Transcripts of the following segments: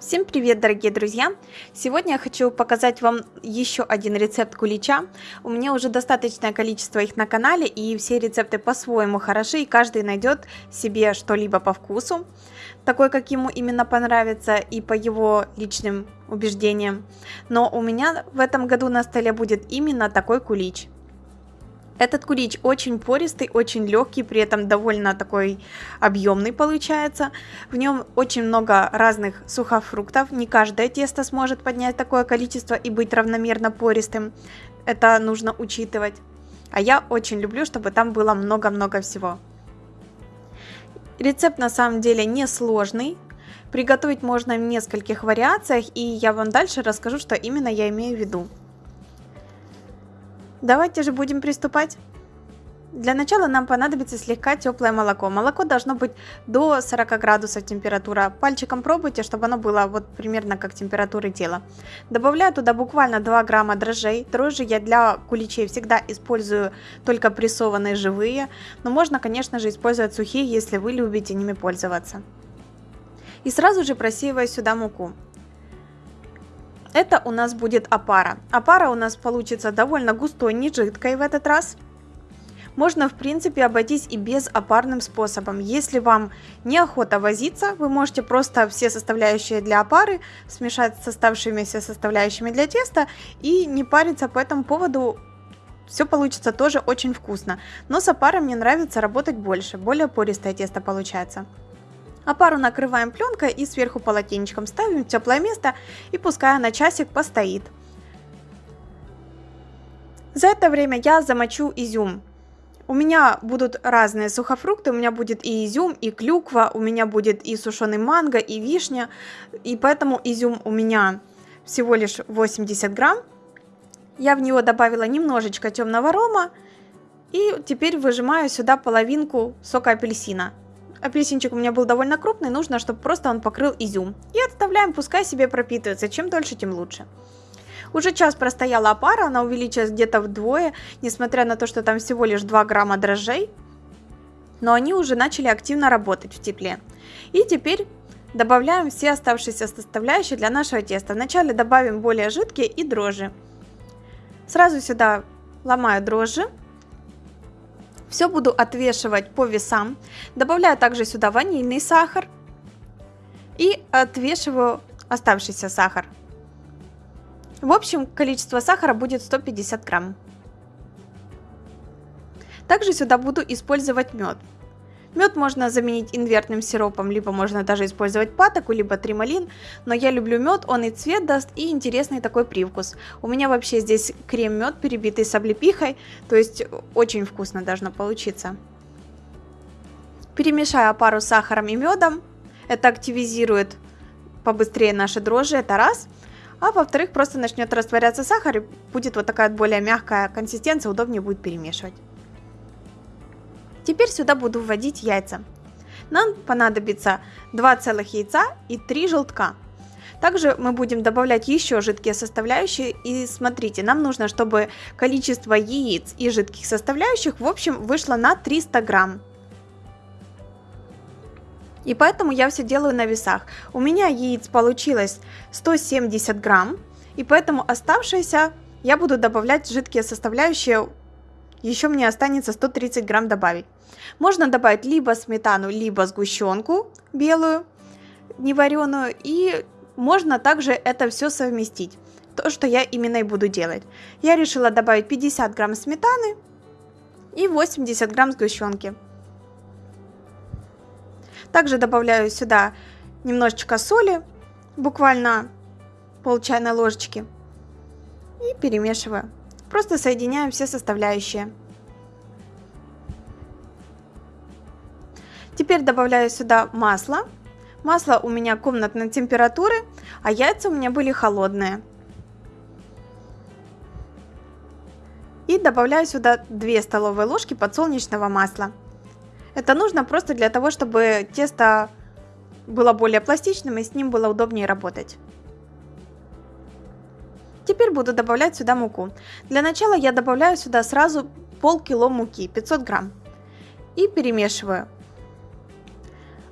Всем привет, дорогие друзья! Сегодня я хочу показать вам еще один рецепт кулича. У меня уже достаточное количество их на канале, и все рецепты по-своему хороши, и каждый найдет себе что-либо по вкусу, такой, как ему именно понравится, и по его личным убеждениям. Но у меня в этом году на столе будет именно такой кулич – этот кулич очень пористый, очень легкий, при этом довольно такой объемный получается. В нем очень много разных сухофруктов. Не каждое тесто сможет поднять такое количество и быть равномерно пористым. Это нужно учитывать. А я очень люблю, чтобы там было много-много всего. Рецепт на самом деле не сложный. Приготовить можно в нескольких вариациях, и я вам дальше расскажу, что именно я имею в виду. Давайте же будем приступать. Для начала нам понадобится слегка теплое молоко. Молоко должно быть до 40 градусов температура. Пальчиком пробуйте, чтобы оно было вот примерно как температуры тела. Добавляю туда буквально 2 грамма дрожжей. Дрожжи я для куличей всегда использую только прессованные живые. Но можно, конечно же, использовать сухие, если вы любите ними пользоваться. И сразу же просеиваю сюда муку. Это у нас будет опара. Опара у нас получится довольно густой, не жидкой в этот раз. Можно, в принципе, обойтись и без опарным способом. Если вам неохота возиться, вы можете просто все составляющие для опары смешать с оставшимися составляющими для теста и не париться по этому поводу. Все получится тоже очень вкусно. Но с опарой мне нравится работать больше, более пористое тесто получается. А пару накрываем пленкой и сверху полотенчиком ставим в теплое место и пускай на часик постоит. За это время я замочу изюм. У меня будут разные сухофрукты, у меня будет и изюм, и клюква, у меня будет и сушеный манго, и вишня, и поэтому изюм у меня всего лишь 80 грамм. Я в него добавила немножечко темного рома, и теперь выжимаю сюда половинку сока апельсина. Апельсинчик у меня был довольно крупный, нужно, чтобы просто он покрыл изюм. И отставляем, пускай себе пропитывается, чем дольше, тем лучше. Уже час простояла опара, она увеличилась где-то вдвое, несмотря на то, что там всего лишь 2 грамма дрожжей. Но они уже начали активно работать в тепле. И теперь добавляем все оставшиеся составляющие для нашего теста. Вначале добавим более жидкие и дрожжи. Сразу сюда ломаю дрожжи. Все буду отвешивать по весам. Добавляю также сюда ванильный сахар. И отвешиваю оставшийся сахар. В общем, количество сахара будет 150 грамм. Также сюда буду использовать мед. Мед можно заменить инвертным сиропом, либо можно даже использовать патоку, либо трималин, но я люблю мед, он и цвет даст, и интересный такой привкус. У меня вообще здесь крем-мед, перебитый с облепихой, то есть очень вкусно должно получиться. Перемешаю пару с сахаром и медом, это активизирует побыстрее наши дрожжи, это раз. А во-вторых, просто начнет растворяться сахар и будет вот такая более мягкая консистенция, удобнее будет перемешивать. Теперь сюда буду вводить яйца. Нам понадобится 2 целых яйца и 3 желтка. Также мы будем добавлять еще жидкие составляющие. И смотрите, нам нужно, чтобы количество яиц и жидких составляющих в общем вышло на 300 грамм. И поэтому я все делаю на весах. У меня яиц получилось 170 грамм. И поэтому оставшиеся я буду добавлять жидкие составляющие еще мне останется 130 грамм добавить. Можно добавить либо сметану, либо сгущенку белую, невареную. И можно также это все совместить. То, что я именно и буду делать. Я решила добавить 50 грамм сметаны и 80 грамм сгущенки. Также добавляю сюда немножечко соли, буквально пол чайной ложечки. И перемешиваю. Просто соединяем все составляющие. Теперь добавляю сюда масло. Масло у меня комнатной температуры, а яйца у меня были холодные. И добавляю сюда 2 столовые ложки подсолнечного масла. Это нужно просто для того, чтобы тесто было более пластичным и с ним было удобнее работать. Теперь буду добавлять сюда муку. Для начала я добавляю сюда сразу полкило муки, 500 грамм. И перемешиваю.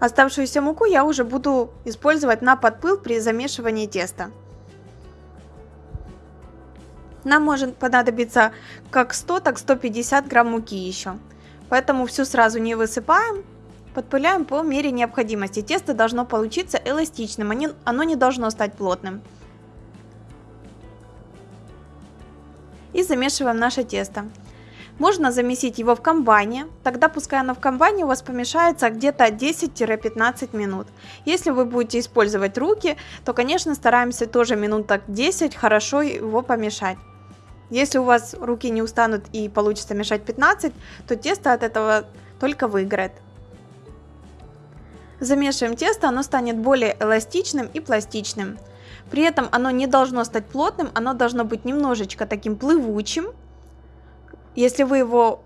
Оставшуюся муку я уже буду использовать на подпыл при замешивании теста. Нам может понадобиться как 100, так 150 грамм муки еще. Поэтому все сразу не высыпаем, подпыляем по мере необходимости. Тесто должно получиться эластичным, оно не должно стать плотным. И замешиваем наше тесто. Можно замесить его в комбайне, тогда пускай оно в комбайне у вас помешается где-то 10-15 минут. Если вы будете использовать руки, то, конечно, стараемся тоже минут так 10 хорошо его помешать. Если у вас руки не устанут и получится мешать 15, то тесто от этого только выиграет. Замешиваем тесто, оно станет более эластичным и пластичным. При этом оно не должно стать плотным, оно должно быть немножечко таким плывучим. Если вы его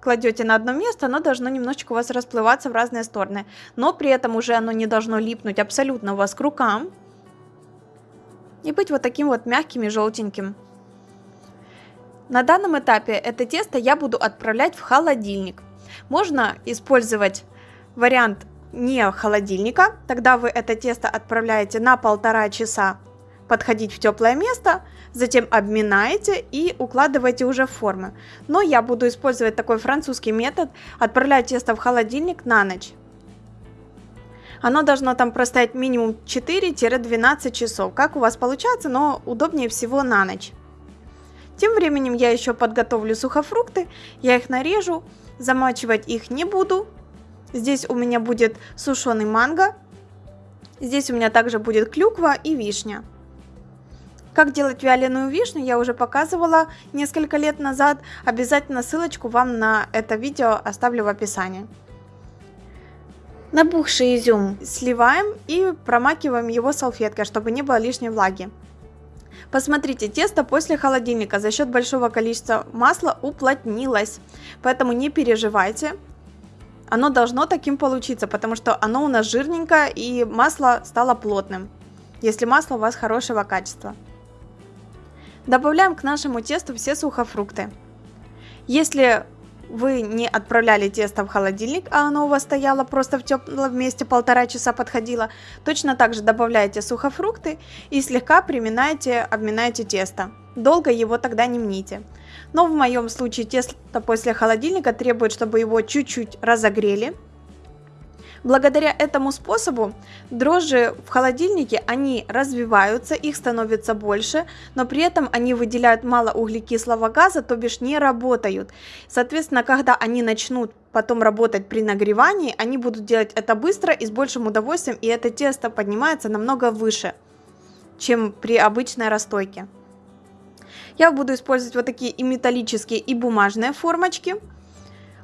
кладете на одно место, оно должно немножечко у вас расплываться в разные стороны. Но при этом уже оно не должно липнуть абсолютно у вас к рукам. И быть вот таким вот мягким и желтеньким. На данном этапе это тесто я буду отправлять в холодильник. Можно использовать вариант не холодильника, тогда вы это тесто отправляете на полтора часа подходить в теплое место, затем обминаете и укладываете уже в формы. Но я буду использовать такой французский метод, отправлять тесто в холодильник на ночь. Оно должно там простоять минимум 4-12 часов. Как у вас получается, но удобнее всего на ночь. Тем временем я еще подготовлю сухофрукты, я их нарежу, замачивать их не буду. Здесь у меня будет сушеный манго, здесь у меня также будет клюква и вишня. Как делать вяленую вишню, я уже показывала несколько лет назад. Обязательно ссылочку вам на это видео оставлю в описании. Набухший изюм сливаем и промакиваем его салфеткой, чтобы не было лишней влаги. Посмотрите, тесто после холодильника за счет большого количества масла уплотнилось, поэтому не переживайте. Оно должно таким получиться, потому что оно у нас жирненькое и масло стало плотным, если масло у вас хорошего качества. Добавляем к нашему тесту все сухофрукты. Если вы не отправляли тесто в холодильник, а оно у вас стояло просто в теплом месте полтора часа подходило, точно так же добавляете сухофрукты и слегка приминаете, обминаете тесто. Долго его тогда не мните. Но в моем случае тесто после холодильника требует, чтобы его чуть-чуть разогрели, Благодаря этому способу дрожжи в холодильнике, они развиваются, их становится больше, но при этом они выделяют мало углекислого газа, то бишь не работают. Соответственно, когда они начнут потом работать при нагревании, они будут делать это быстро и с большим удовольствием, и это тесто поднимается намного выше, чем при обычной расстойке. Я буду использовать вот такие и металлические, и бумажные формочки –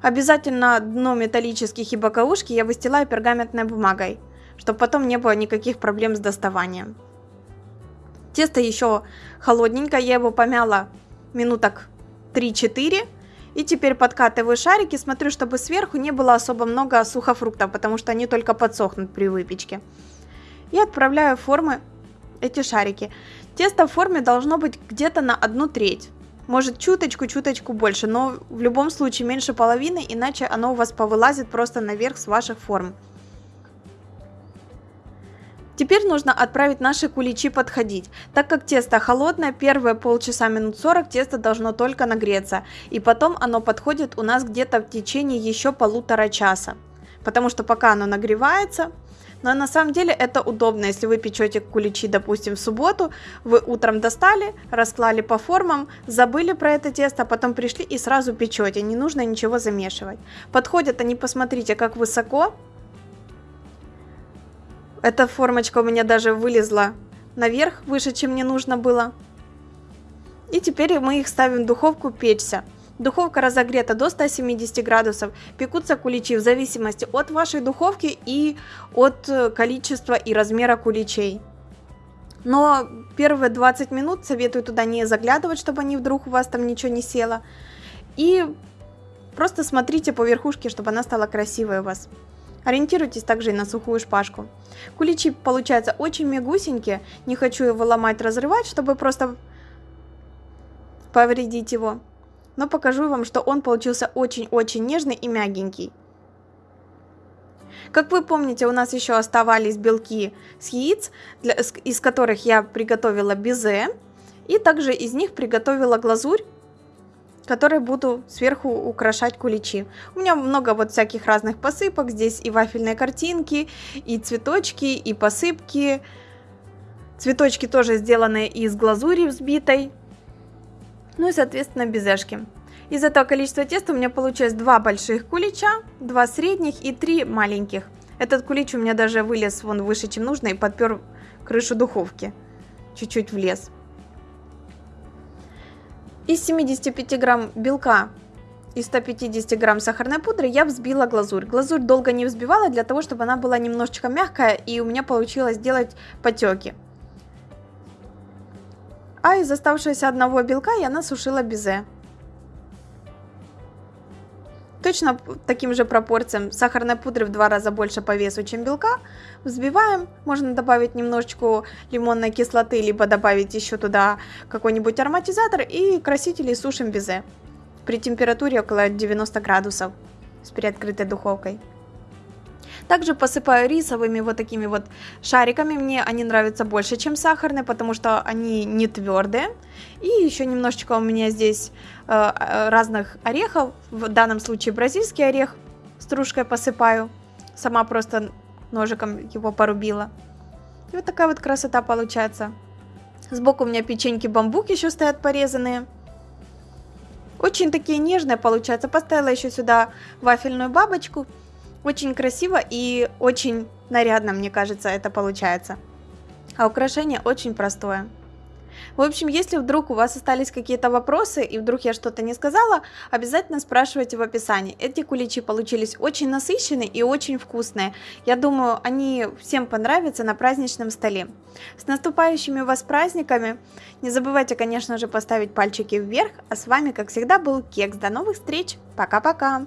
Обязательно дно металлических и боковушки я выстилаю пергаментной бумагой, чтобы потом не было никаких проблем с доставанием. Тесто еще холодненькое, я его помяла минуток 3-4. И теперь подкатываю шарики, смотрю, чтобы сверху не было особо много сухофруктов, потому что они только подсохнут при выпечке. И отправляю в формы эти шарики. Тесто в форме должно быть где-то на одну треть. Может чуточку-чуточку больше, но в любом случае меньше половины, иначе оно у вас повылазит просто наверх с ваших форм. Теперь нужно отправить наши куличи подходить. Так как тесто холодное, первые полчаса минут 40 тесто должно только нагреться. И потом оно подходит у нас где-то в течение еще полутора часа. Потому что пока оно нагревается, но на самом деле это удобно, если вы печете куличи, допустим, в субботу, вы утром достали, расклали по формам, забыли про это тесто, а потом пришли и сразу печете, не нужно ничего замешивать. Подходят они, посмотрите, как высоко. Эта формочка у меня даже вылезла наверх, выше, чем мне нужно было. И теперь мы их ставим в духовку печься. Духовка разогрета до 170 градусов. Пекутся куличи в зависимости от вашей духовки и от э, количества и размера куличей. Но первые 20 минут советую туда не заглядывать, чтобы они вдруг у вас там ничего не село. И просто смотрите по верхушке, чтобы она стала красивой у вас. Ориентируйтесь также и на сухую шпажку. Куличи получаются очень мягусенькие, не хочу его ломать, разрывать, чтобы просто повредить его но покажу вам, что он получился очень-очень нежный и мягенький. Как вы помните, у нас еще оставались белки с яиц, для, из которых я приготовила безе. И также из них приготовила глазурь, которой буду сверху украшать куличи. У меня много вот всяких разных посыпок. Здесь и вафельные картинки, и цветочки, и посыпки. Цветочки тоже сделаны из глазури взбитой. Ну и, соответственно, безешки. Из этого количества теста у меня получилось два больших кулича, два средних и три маленьких. Этот кулич у меня даже вылез вон выше, чем нужно, и подпер крышу духовки. Чуть-чуть влез. Из 75 грамм белка и 150 грамм сахарной пудры я взбила глазурь. Глазурь долго не взбивала для того, чтобы она была немножечко мягкая и у меня получилось сделать потеки. А из оставшегося одного белка я насушила безе. Точно таким же пропорциям сахарной пудры в два раза больше по весу, чем белка. Взбиваем, можно добавить немножечко лимонной кислоты, либо добавить еще туда какой-нибудь ароматизатор и красители сушим безе при температуре около 90 градусов с приоткрытой духовкой. Также посыпаю рисовыми вот такими вот шариками. Мне они нравятся больше, чем сахарные, потому что они не твердые. И еще немножечко у меня здесь э, э, разных орехов. В данном случае бразильский орех стружкой посыпаю. Сама просто ножиком его порубила. И вот такая вот красота получается. Сбоку у меня печеньки бамбук еще стоят порезанные. Очень такие нежные получаются. Поставила еще сюда вафельную бабочку. Очень красиво и очень нарядно, мне кажется, это получается. А украшение очень простое. В общем, если вдруг у вас остались какие-то вопросы и вдруг я что-то не сказала, обязательно спрашивайте в описании. Эти куличи получились очень насыщенные и очень вкусные. Я думаю, они всем понравятся на праздничном столе. С наступающими вас праздниками! Не забывайте, конечно же, поставить пальчики вверх. А с вами, как всегда, был Кекс. До новых встреч! Пока-пока!